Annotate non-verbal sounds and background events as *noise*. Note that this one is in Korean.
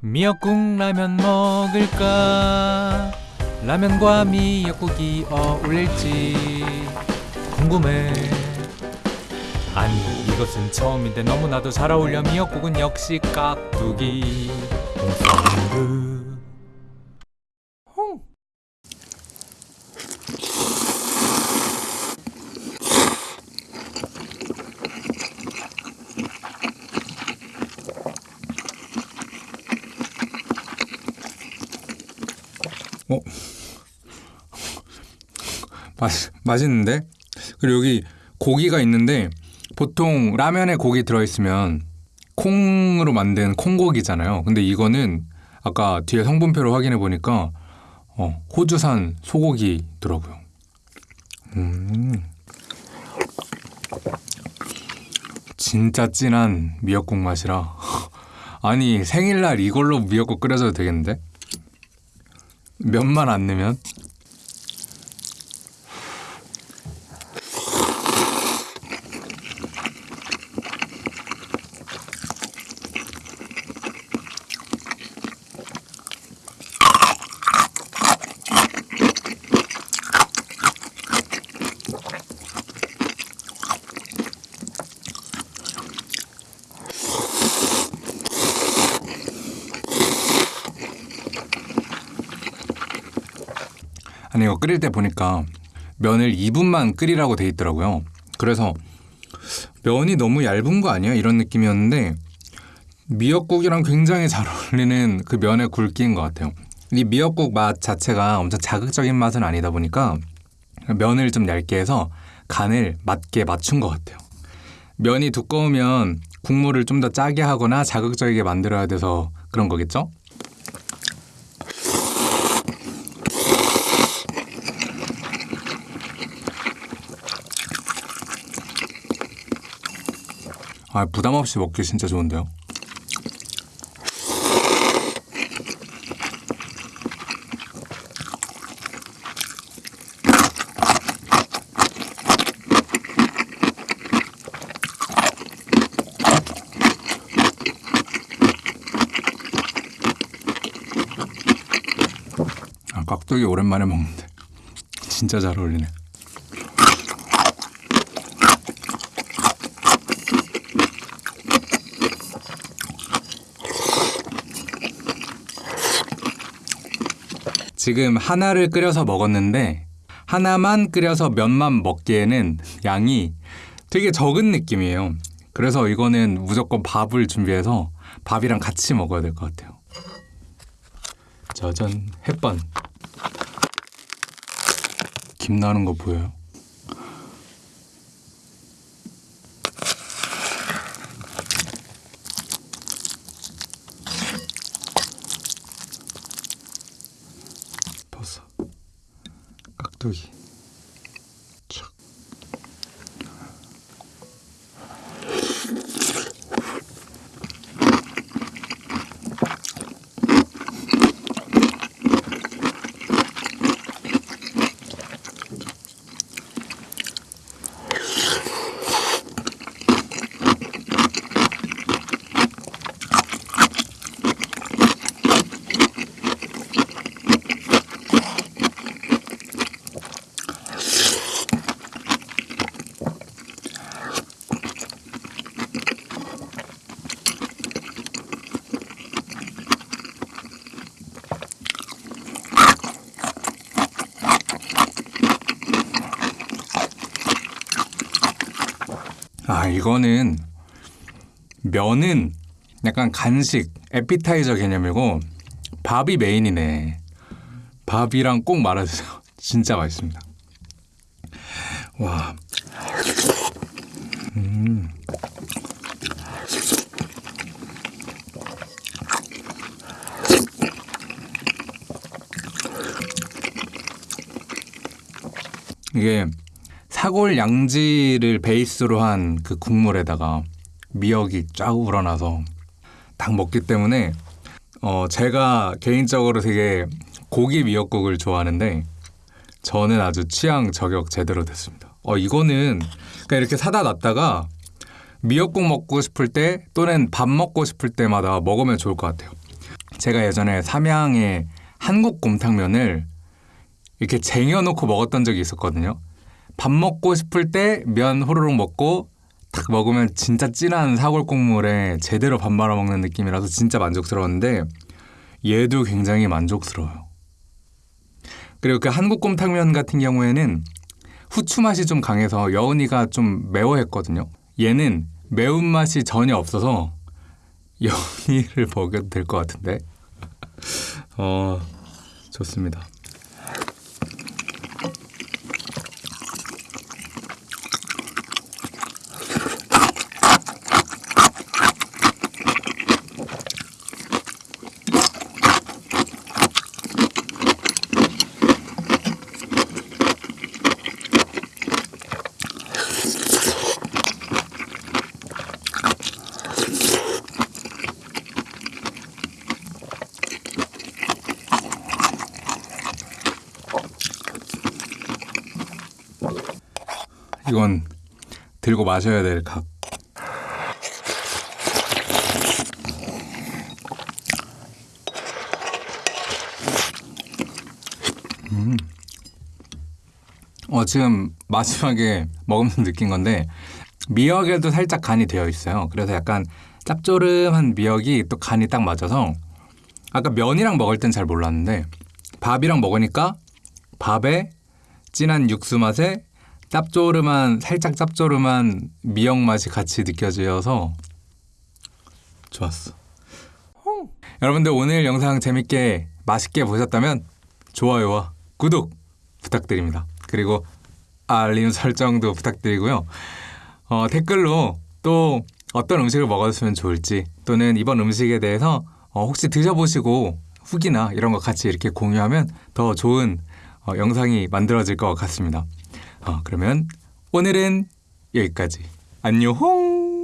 미역국 라면 먹을까? 라면과 미역국이 어울릴지 궁금해. 아니 이것은 처음인데 너무나도 잘 어울려 미역국은 역시 깍두기 어? 맛, 맛있는데? 그리고 여기 고기가 있는데 보통 라면에 고기 들어있으면 콩으로 만든 콩고기잖아요. 근데 이거는 아까 뒤에 성분표를 확인해 보니까 어, 호주산 소고기더라고요. 음. 진짜 진한 미역국 맛이라 *laughs* 아니 생일날 이걸로 미역국 끓여줘도 되겠는데? 면만 안 넣으면 아니 이거 끓일 때 보니까 면을 2분만 끓이라고 돼 있더라고요. 그래서 면이 너무 얇은 거 아니야? 이런 느낌이었는데 미역국이랑 굉장히 잘 *laughs* 어울리는 그 면의 굵기인 것 같아요. 이 미역국 맛 자체가 엄청 자극적인 맛은 아니다 보니까 면을 좀 얇게 해서 간을 맞게 맞춘 것 같아요. 면이 두꺼우면 국물을 좀 더 짜게 하거나 자극적이게 만들어야 돼서 그런 거겠죠? 아 부담 없이 먹기 진짜 좋은데요. 아 깍두기 오랜만에 먹는데 진짜 잘 어울리네. 지금 하나를 끓여서 먹었는데 하나만 끓여서 면만 먹기에는 양이 되게 적은 느낌이에요. 그래서 이거는 무조건 밥을 준비해서 밥이랑 같이 먹어야 될 것 같아요. 짜잔 햇반 김 나는 거 보여요? 깍 아 이거는 면은 약간 간식 에피타이저 개념이고 밥이 메인이네. 밥이랑 꼭 말아주세요. *laughs* 진짜 맛있습니다. 와. 음. 이게 사골 양지를 베이스로 한 그 국물에다가 미역이 쫙 우러나서 딱 먹기 때문에 어 제가 개인적으로 되게 고기 미역국을 좋아하는데 저는 아주 취향 저격 제대로 됐습니다. 어 이거는 그러니까 이렇게 사다 놨다가 미역국 먹고 싶을 때 또는 밥 먹고 싶을 때마다 먹으면 좋을 것 같아요. 제가 예전에 삼양에 한국 곰탕면을 이렇게 쟁여놓고 먹었던 적이 있었거든요. 밥 먹고 싶을 때 면 호로록 먹고 딱 먹으면 진짜 진한 사골 국물에 제대로 밥 말아 먹는 느낌이라서 진짜 만족스러웠는데 얘도 굉장히 만족스러워요. 그리고 그 한국 곰탕면 같은 경우에는 후추 맛이 좀 강해서 여운이가 좀 매워했거든요. 얘는 매운맛이 전혀 없어서 *laughs* 여운이를 먹여도 될 것 같은데. 어, 좋습니다. 이건 들고 마셔야 될 각. 음. 어 지금 마지막에 먹으면서 느낀 건데 미역에도 살짝 간이 되어 있어요. 그래서 약간 짭조름한 미역이 또 간이 딱 맞아서 아까 면이랑 먹을 땐 잘 몰랐는데 밥이랑 먹으니까 밥에 진한 육수 맛에 짭조름한 살짝 짭조름한 미역 맛이 같이 느껴져서 좋았어. 여러분들 오늘 영상 재밌게 맛있게 보셨다면 좋아요와 구독 부탁드립니다. 그리고 알림 설정도 부탁드리고요. 어, 댓글로 또 어떤 음식을 먹었으면 좋을지 또는 이번 음식에 대해서 어, 혹시 드셔보시고 후기나 이런 거 같이 이렇게 공유하면 더 좋은 어, 영상이 만들어질 것 같습니다. 어, 그러면 오늘은 여기까지. 안녕!